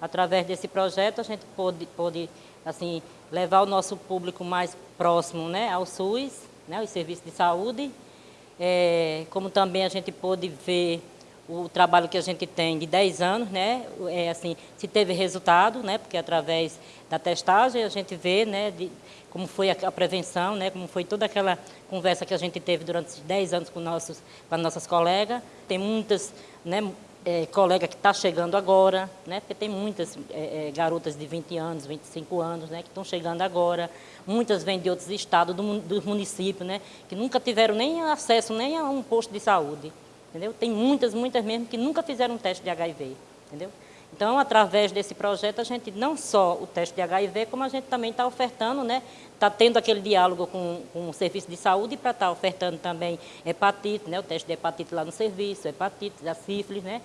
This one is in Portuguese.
Através desse projeto, a gente pôde, pôde assim, levar o nosso público mais próximo né, ao SUS, né, os serviços de saúde, é, como também a gente pôde ver o trabalho que a gente tem de 10 anos, né, é, assim, se teve resultado, né, porque através da testagem a gente vê né, de, como foi a, a, prevenção, né, como foi toda aquela conversa que a gente teve durante esses 10 anos com, nossos, com as nossas colegas. Tem muitas né, é, colega que está chegando agora, né, porque tem muitas é, é garotas de 20 anos, 25 anos, né, que estão chegando agora. Muitas vêm de outros estados, do, do município, né, que nunca tiveram nem acesso nem a um posto de saúde. Entendeu? Tem muitas, muitas mesmo que nunca fizeram um teste de HIV. Entendeu? Então, através desse projeto, a gente não só o teste de HIV, como a gente também está ofertando, né? Está tendo aquele diálogo com, com o serviço de saúde para estar tá ofertando também hepatite, né? O teste de hepatite lá no serviço, hepatite, a sífilis, né?